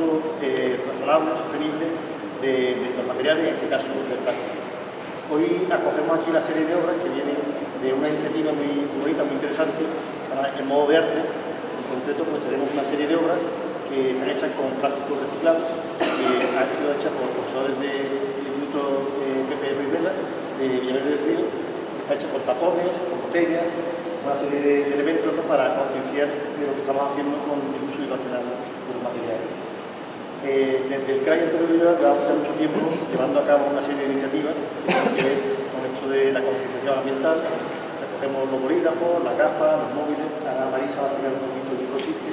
uso eh, razonable, sostenible de, los materiales, en este caso del plástico. Hoy acogemos aquí una serie de obras que vienen de una iniciativa muy bonita, muy interesante, el modo de arte. En concreto, pues tenemos una serie de obras que están hechas con plásticos reciclados, que han sido hechas por profesores del Instituto Pepe Ruiz Vela, de Villaverde del Río, que está hecha con tapones, con botellas, una serie de, elementos para concienciar de lo que estamos haciendo con el uso irracional de los materiales. Desde el CRAI Antonio Villar llevamos ya mucho tiempo llevando a cabo una serie de iniciativas que con esto de la concienciación ambiental. Recogemos los bolígrafos, las gafas, los móviles. Ana Marisa va a explicar un poquito de qué consiste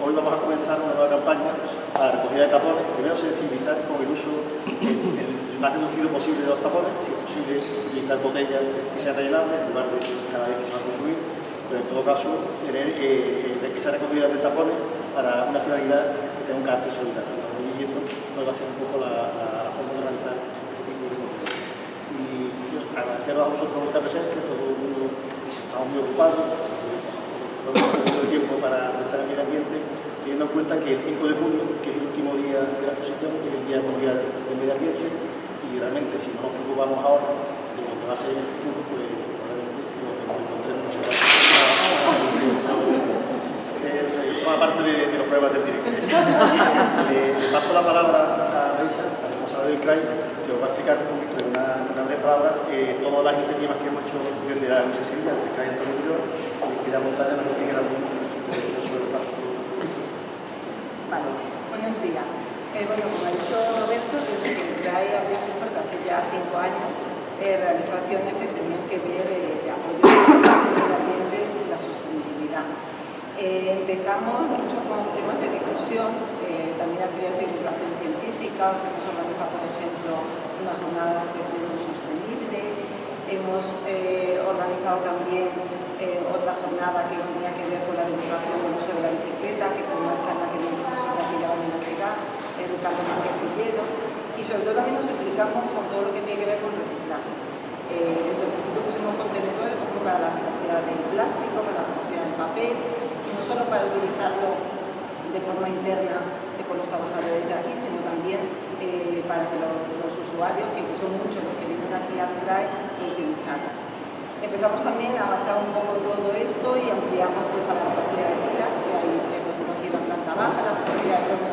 hoy vamos a comenzar una nueva campaña para recogida de tapones. Primero sensibilizar con el uso el, más reducido posible de los tapones, si es posible utilizar botellas que sean rellenables en lugar de cada vez que se va a consumir, pero en todo caso tener eh, eh esa recogida de tapones para una finalidad que tenga un carácter solidario. Va a ser un poco la, forma de organizar este tipo de recogida. Y agradeceros a vosotros vuestra presencia, todo el mundo estamos muy ocupados, no tiempo para pensar en medio ambiente, teniendo en cuenta que el 5 de junio, que es el último día de la exposición, es el Día Mundial del Medio Ambiente, y realmente si no nos preocupamos ahora de lo que va a ser en el futuro, pues probablemente lo que nos encontremos no será eh, forma parte de, de, los problemas del directo. le, paso la palabra a Reisa, la responsable del CRAI, que os va a explicar un poquito en una, una breve palabra eh, todas las iniciativas que hemos hecho desde la Universidad de Sevilla, desde el CRAI Antonio Murillo, y la montaña nos que también Vale, buenos días. Eh, bueno, como ha dicho Roberto, desde que trae abrió su puerta hace ya cinco años, eh, realizaciones que tenían que ver eh, de apoyo al medio ambiente y la sostenibilidad. Eh, empezamos mucho con temas de difusión, eh, también actividades de divulgación científica, hemos organizado, por ejemplo, una jornada de turismo sostenible, hemos eh, organizado también otra jornada que tenía que ver con la divulgación del uso de la bicicleta, que fue una charla que dio Ricardo Márquez Silledo, y sobre todo también nos explicamos con todo lo que tiene que ver con reciclaje. Desde el principio pusimos contenedores para la recogida del plástico, para la recogida del papel, solo para utilizarlo de forma interna por los trabajadores de aquí, sino también eh, para que los, usuarios, que son muchos los que vienen aquí a traer, lo utilizarlo. Empezamos también a avanzar un poco todo esto y ampliamos pues, a la recogida de pilas, que hay aquí en la planta baja, la recogida de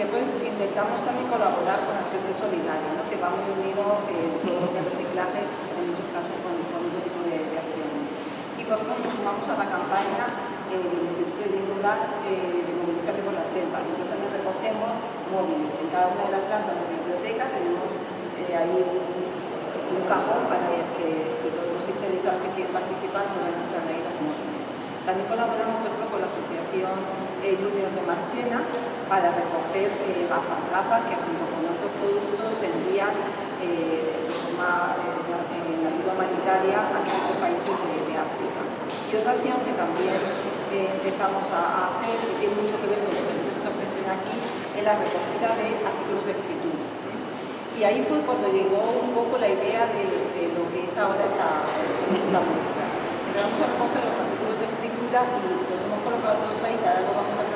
después intentamos también colaborar con Acción Solidaria, ¿no? que va muy unido eh, todo lo que es reciclaje, en muchos casos con, con otro tipo de, de acciones. Y por ejemplo nos sumamos a la campaña eh, del Instituto de Rural eh, de Movilizarte por la Selva. Nosotros también recogemos móviles. En cada una de las plantas de la biblioteca tenemos eh, ahí un, cajón para que, todos los interesados que quieren participar puedan echar ahí los móviles. También colaboramos por ejemplo, con la Asociación eh, Junior de Marchena, para recoger eh, gafas, gafas que junto con otros productos se envían eh, forma, eh, en ayuda humanitaria a muchos países de, de, África. Acción que también eh, empezamos a, hacer, y tiene mucho que ver con los servicios que se ofrecen aquí, es la recogida de artículos de escritura. Y ahí fue cuando llegó un poco la idea de, lo que es ahora esta, esta muestra. Empezamos a recoger los artículos de escritura y los hemos colocado todos ahí, cada uno vamos a ver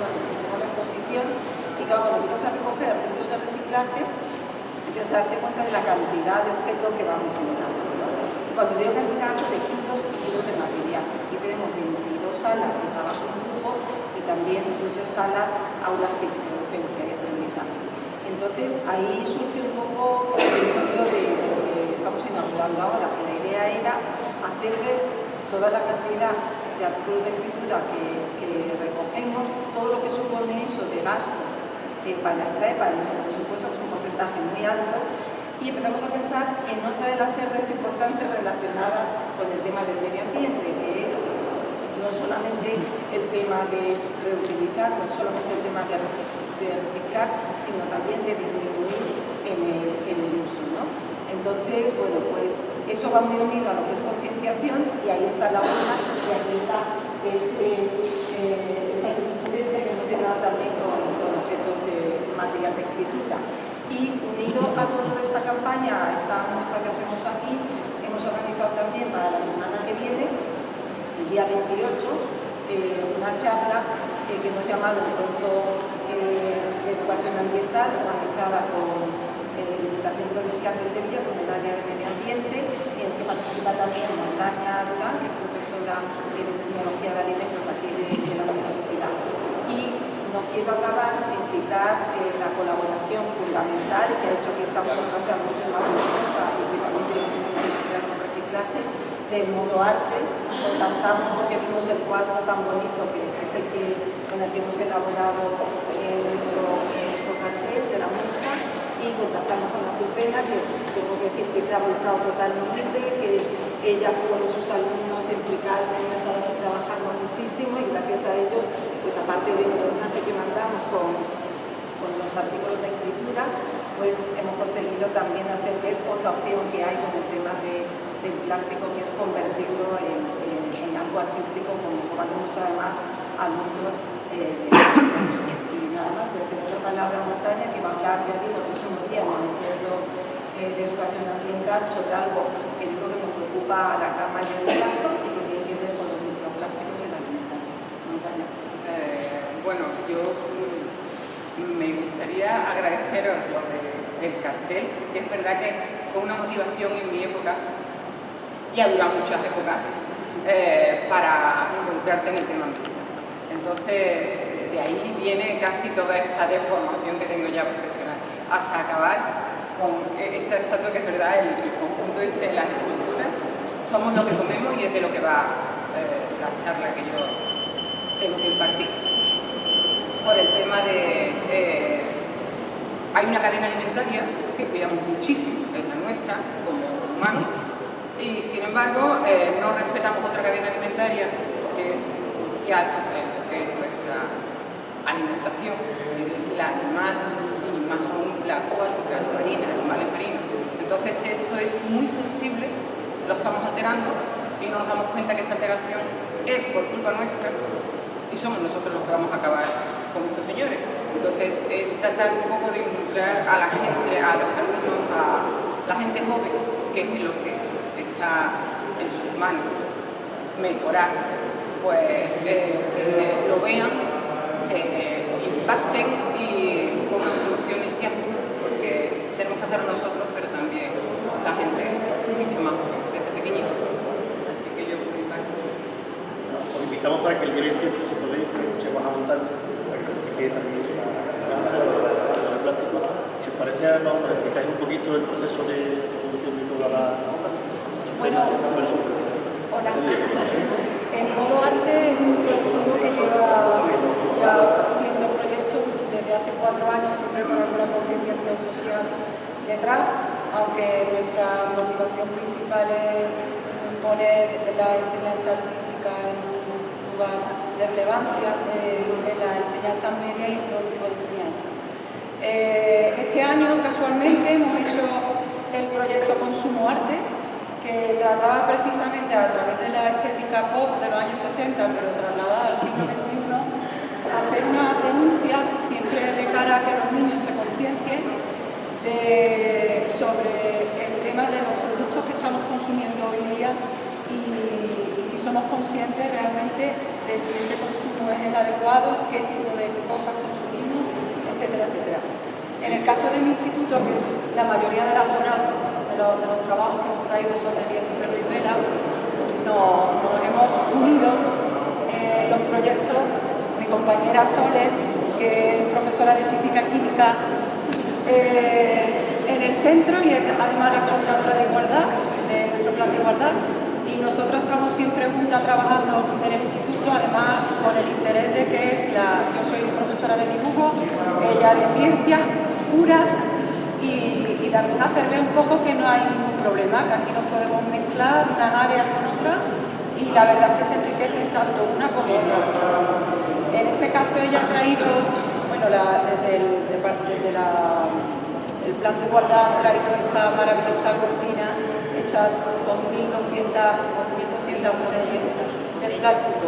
y claro, cuando empiezas a recoger artículos de reciclaje, empiezas a darte cuenta de la cantidad de objetos que vamos generando. Y cuando digo cantidad, de kilos y kilos de material. Tenemos 22 salas de trabajo en grupo y también muchas salas aulas de docencia y aprendizaje. Entonces ahí surge un poco el ejemplo de, lo que estamos inaugurando ahora, que la idea era hacer ver toda la cantidad de artículos de escritura que, recogemos, todo lo que supone eso de gasto eh, para el presupuesto, que es un porcentaje muy alto, y empezamos a pensar en otra de las R's importantes relacionadas con el tema del medio ambiente, no solamente el tema de reutilizar, no solamente el tema de, reciclar, sino también de disminuir en el, uso. ¿no? Entonces, bueno, pues eso va muy unido a lo que es concienciación y ahí está la una y aquí está este, eh, esta que también con, objetos de, material de escritura. Y unido a toda esta campaña, a esta muestra que hacemos aquí, hemos organizado también para la semana que viene, el día 28, eh, una charla eh, que hemos llamado Encuentro eh, de Educación Ambiental, organizada con la Diputación Provincial de Sevilla, con el área de medio ambiente, y en que participa también Montaña Durán, que es profesora de Tecnología de Alimentos aquí de, la Universidad. Y no quiero acabar sin citar la colaboración fundamental que ha hecho que esta muestra sea mucho más exitosa y que también tiene que ver con reciclaje, del modo arte. Contactamos porque vimos el cuadro tan bonito que, es el que, con el que hemos elaborado eh, nuestro, cartel de la muestra y contactamos con Azucena, que tengo que decir que se ha volcado totalmente, que ella con sus alumnos implicados ha estado trabajando muchísimo y gracias a ello, pues aparte del mensaje que mandamos con, con los artículos de escritura, pues hemos conseguido también hacer ver otra opción que hay con el tema de del plástico, que es convertirlo en, algo artístico, como, han demostrado además alumnos eh, de Y nada más, le doy la palabra a Montaña, que va a hablar, ya digo, el próximo día en el encuentro eh, de educación ambiental sobre algo que digo que nos preocupa a la gran mayoría y que tiene que ver con los microplásticos en la alimentación. Montaña. Eh, bueno, yo mm, me gustaría agradeceros el cartel, que es verdad que fue una motivación en mi época y ha durado muchas épocas eh, para involucrarte en el tema Entonces, de ahí viene casi toda esta deformación que tengo ya profesional, hasta acabar con esta estatua que es verdad, el, conjunto este de las esculturas, somos lo que comemos y es de lo que va eh, la charla que yo tengo que impartir. Por el tema de... Hay una cadena alimentaria que cuidamos muchísimo, es la nuestra, como humanos, y sin embargo eh, no respetamos otra cadena alimentaria que es crucial que es nuestra alimentación, que es la animal y más aún la acuática, la marina, animales marinos. Entonces eso es muy sensible, lo estamos alterando y no nos damos cuenta que esa alteración es por culpa nuestra y somos nosotros los que vamos a acabar con estos señores. Entonces es tratar un poco de involucrar a la gente, a los alumnos, a la gente joven, que es lo que en sus manos mejorar, pues eh, lo vean, se impacten y pongan soluciones ya, porque tenemos que hacerlo nosotros, pero también la gente mucho más desde pequeñito. Así que yo mi parte. Os invitamos para que el día 28 se podéis, que vas a montar, para que también es la cadena de plástico. Si os parece, nos explicáis un poquito el proceso de producción de toda la bueno, hola. El modo arte es un colectivo que lleva ya haciendo proyectos desde hace cuatro años, siempre con alguna concienciación social detrás, aunque nuestra motivación principal es poner la enseñanza artística en un lugar de relevancia en la enseñanza media y todo tipo de enseñanza. Eh, este año, casualmente, hemos hecho el proyecto Consumo Arte, que trataba precisamente a través de la estética pop de los años 60, pero trasladada al siglo XXI, hacer una denuncia siempre de cara a que los niños se conciencien sobre el tema de los productos que estamos consumiendo hoy día y, si somos conscientes realmente de si ese consumo es el adecuado, qué tipo de cosas consumimos, etcétera, etcétera. En el caso de mi instituto, que es la mayoría de las obras de los, trabajos que hemos traído sobre perro y vela, nos, hemos unido en los proyectos, mi compañera Sole, que es profesora de física química eh, en el centro y además es coordinadora de igualdad, de nuestro plan de igualdad, y nosotros estamos siempre juntas trabajando en el instituto, además con el interés de que es la, yo soy profesora de dibujo, ella de ciencias puras también hacer ver un poco que no hay ningún problema, que aquí nos podemos mezclar unas áreas con otras y la verdad es que se enriquecen tanto una como otra. En este caso ella ha traído, bueno, desde, el, de, la, el plan de igualdad ha traído esta maravillosa cortina hecha con 1.200 de, plástico.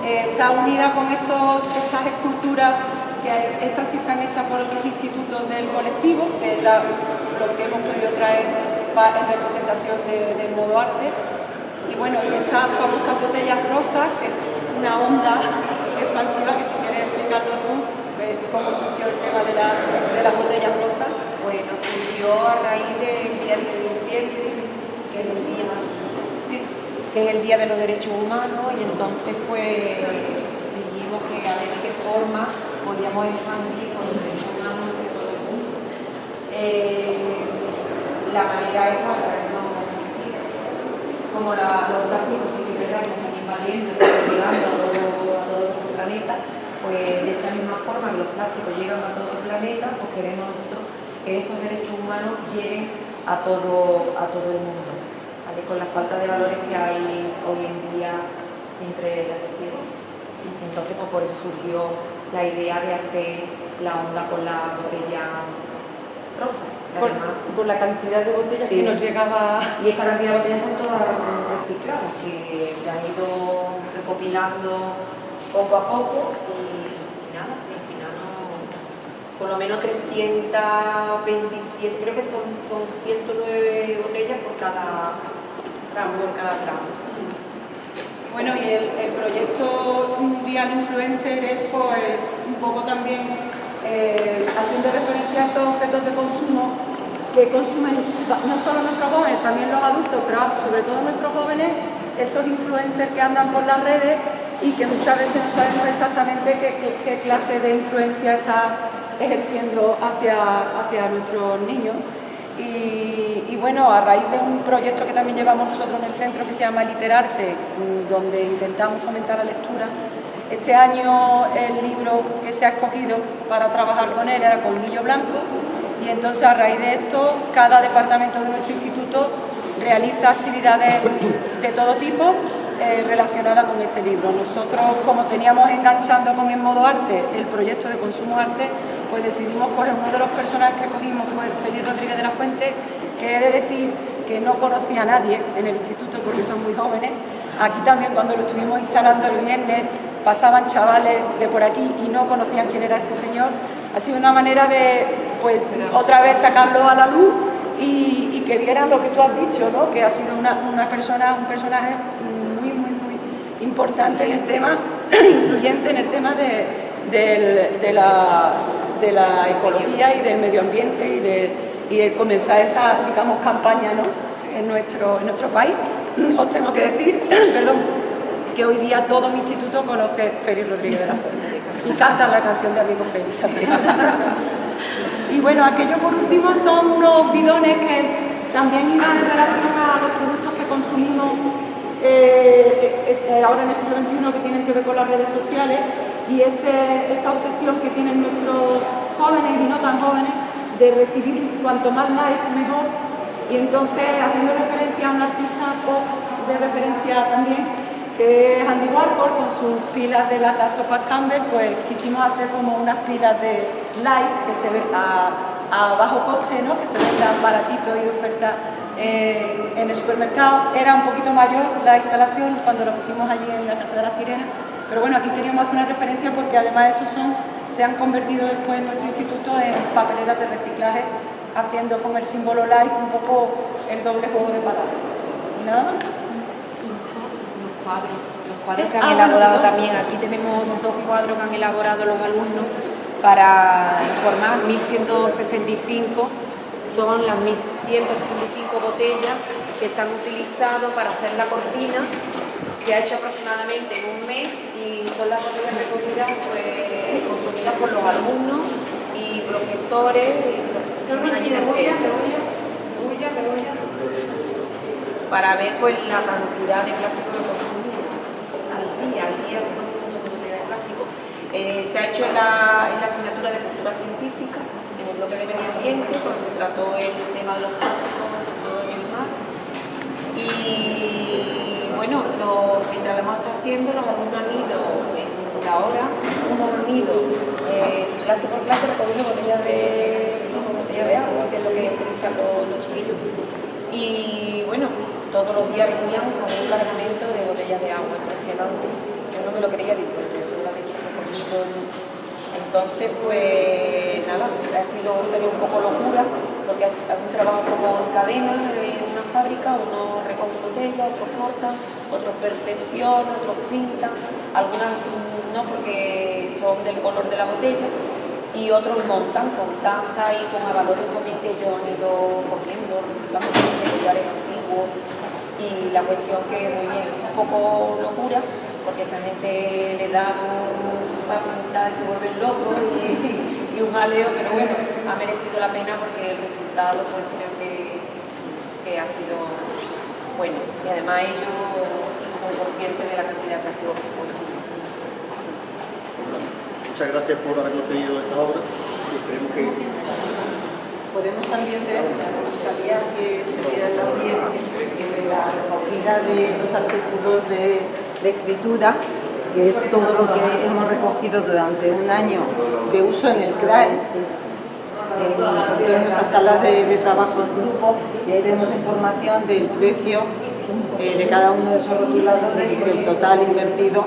está unida con estos, estas esculturas que estas sí están hechas por otros institutos del colectivo, que es lo que hemos podido traer en representación del modo arte. Y bueno, y estas famosas botellas rosas, que es una onda expansiva, que si quieres explicarlo tú, cómo surgió el tema de, de las botellas rosas. Bueno, surgió a raíz del Día de diciembre, que es el día, que es el día de los Derechos Humanos, y entonces pues dijimos que a ver de qué forma podíamos expandir con los derechos humanos de todo el mundo. La manera es a través de como los plásticos sí que que están invadiendo llegando a todo, a todo nuestro planeta, pues de esa misma forma que los plásticos llegan a todo el planeta, pues queremos nosotros que esos derechos humanos lleguen a todo, a todo el mundo, con la falta de valores que hay hoy en día entre la sociedad. Entonces, pues por eso surgió la idea de hacer la onda con la botella rosa. Con, la cantidad de botellas que nos llegaba... Y esta cantidad de botellas son todas recicladas, que se han ido recopilando poco a poco y, nada, al final por lo menos 327, creo que son, son 109 botellas por cada tramo, por cada tramo. Bueno, y el, proyecto Real Influencer es pues un poco también eh, haciendo referencia a esos objetos de consumo que consumen no solo nuestros jóvenes, también los adultos, pero sobre todo nuestros jóvenes, esos influencers que andan por las redes y que muchas veces no sabemos exactamente qué, clase de influencia está ejerciendo hacia, hacia nuestros niños. Y, bueno, a raíz de un proyecto que también llevamos nosotros en el centro que se llama Literarte, mm, donde intentamos fomentar la lectura, este año el libro que se ha escogido para trabajar con él era Colmillo Blanco, y entonces a raíz de esto cada departamento de nuestro instituto realiza actividades de todo tipo eh, relacionadas con este libro. Nosotros, como teníamos enganchando con el modo arte el proyecto de consumo arte, pues decidimos coger uno de los personajes que cogimos fue Félix Rodríguez de la Fuente, que he de decir que no conocía a nadie en el instituto porque son muy jóvenes. Aquí también cuando lo estuvimos instalando el viernes pasaban chavales de por aquí y no conocían quién era este señor ha sido una manera de, pues, otra vez sacarlo a la luz y, que vieran lo que tú has dicho, ¿no? que ha sido una, persona, un personaje muy, muy, muy importante en el tema, influyente en el tema de, la, ecología y del medio ambiente y de, comenzar esa, digamos, campaña en, nuestro, en nuestro país. Os tengo que decir, perdón, que hoy día todo mi instituto conoce Félix Rodríguez de la Fuente y cantan la canción de Amigo Félix también. y bueno, aquello por último son unos bidones que también iban en relación a los productos que consumimos eh, eh, ahora en el siglo XXI que tienen que ver con las redes sociales y esa obsesión que tienen nuestros jóvenes y no tan jóvenes de recibir cuanto más likes mejor y entonces haciendo referencia a un artista de referencia también que es Andy Warhol con sus pilas de lata sopa Campbell, pues quisimos hacer como unas pilas de ve a, bajo coste, ¿no? que se vendan baratito y oferta en el supermercado. Era un poquito mayor la instalación cuando lo pusimos allí en la Casa de la Sirena, pero bueno, aquí queríamos hacer una referencia porque además esos son, se han convertido después en nuestro instituto en papeleras de reciclaje, haciendo con el símbolo light un poco el doble juego de palabras. Y nada más cuadros, los cuadros que han ah, elaborado también. Aquí tenemos dos cuadros que han elaborado los alumnos para informar, 1165 son las 1165 botellas que se han utilizado para hacer la cortina. Se ha hecho aproximadamente en un mes son las botellas recogidas pues, consumidas por los alumnos y profesores. para ver pues la cantidad de plástico que al día de clásico. Eh, se ha hecho en la, en la, asignatura de cultura científica, en el bloque de medio ambiente, cuando se trató el tema de los plásticos en el mar. Y bueno, mientras lo hemos estado haciendo, los alumnos han ido en la hora, unos han eh, clase por clase recogiendo botellas de, botellas de agua, que es lo que utilizan los, los chiquillos. Y bueno, todos los días venían con un cargamento de botellas de agua impresionante. Yo no me lo quería decir, yo solamente lo Entonces, pues nada, ha sido un poco locura, porque es un trabajo como en cadena fábrica, uno recoge botellas, otros cortan, otros perfeccionan, otros pintan, algunas no porque son del color de la botella, y otros montan con taza y con avalores también que yo han ido cogiendo, de lugares antiguos, y la cuestión que muy bien, un poco locura, porque esta gente le da para se vuelven locos y, y, un aleo, pero bueno, ha merecido la pena porque el resultado pues creo que, que ha sido bueno. Y además ellos son conscientes de la cantidad de activos que se. Muchas gracias por haber concedido esta obra y esperemos que... Podemos también ver, me gustaría que se viera también en la recogida de los artículos de, de escritura que es todo lo que hemos recogido durante un año de uso en el CRAE, en nuestras salas de, trabajo en grupo, y ahí tenemos información del precio eh, de cada uno de esos rotuladores y del total invertido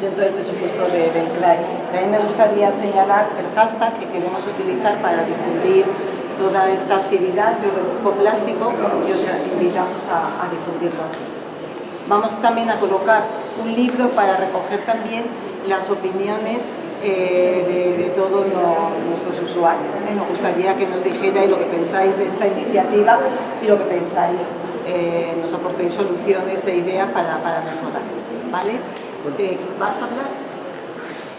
dentro del presupuesto del CRAE. También me gustaría señalar el hashtag que queremos utilizar para difundir toda esta actividad, yo plástico, y os invitamos a, a difundirlo así. Vamos también a colocar un libro para recoger también las opiniones eh, de, todos nuestros usuarios. ¿eh? Nos gustaría que nos dijerais lo que pensáis de esta iniciativa y lo que pensáis, eh, nos aportéis soluciones e ideas para, mejorar. ¿vale? ¿Vas a hablar?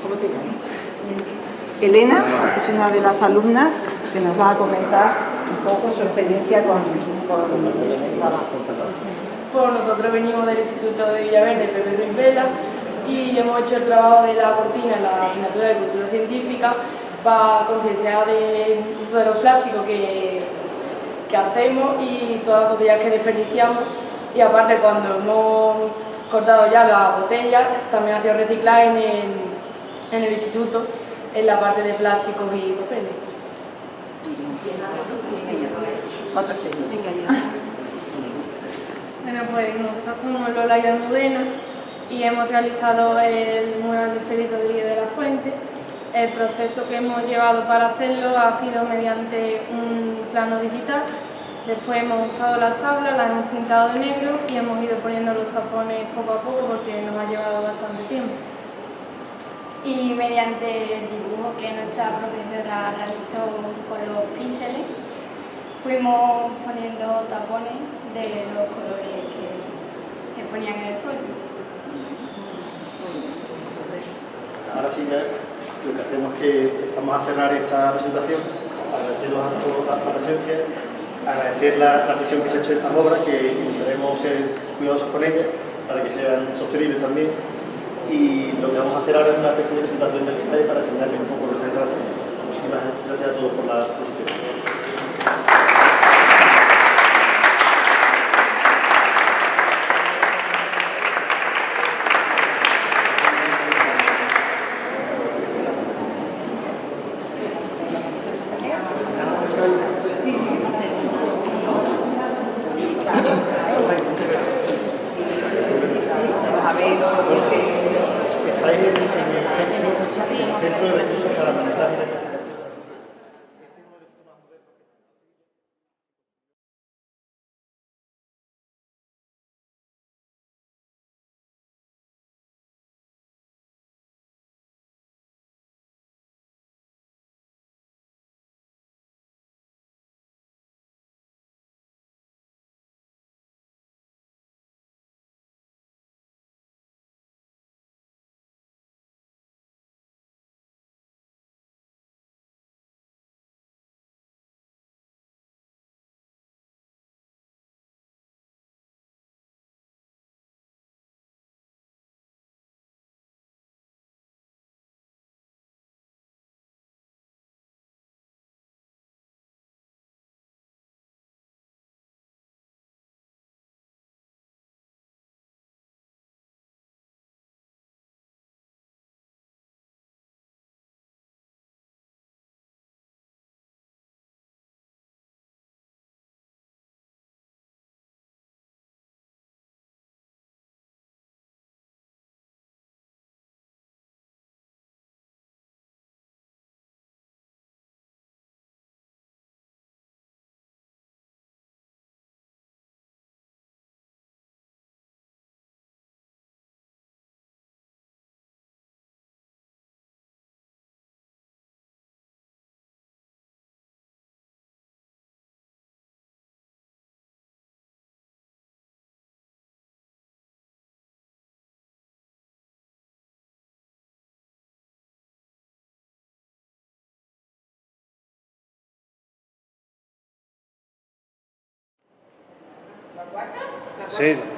¿Cómo te llamas? Elena es una de las alumnas que nos va a comentar un poco su experiencia con, con el trabajo. Pues nosotros venimos del Instituto de Villaverde, Pepe Ruiz Vela, y hemos hecho el trabajo de la cortina en la asignatura de Cultura Científica para concienciar del uso de los plásticos que, que hacemos y todas las botellas que desperdiciamos. Y aparte, cuando hemos cortado ya las botellas, también ha sido reciclar en el, en el instituto, en la parte de plásticos y papeles. Bueno, pues nosotros somos Lola y Almudena y hemos realizado el mural de Félix Rodríguez de la Fuente. El proceso que hemos llevado para hacerlo ha sido mediante un plano digital. Después hemos usado las tablas, las hemos pintado de negro y hemos ido poniendo los tapones poco a poco porque nos ha llevado bastante tiempo. Y mediante el dibujo que nuestra profesora realizó con los pinceles, fuimos poniendo tapones de los colores que se ponían en el folio. Ahora sí ya lo que hacemos es que vamos a cerrar esta presentación, agradeciendo a todos la presencia, agradecer la, la sesión que se ha hecho de estas obras, que intentaremos ser cuidadosos con ellas para que sean sostenibles también. Y lo que vamos a hacer ahora es una especie de presentación del CAE para enseñarles un poco nuestra instalación. Muchísimas gracias a todos por la exposición. Sí.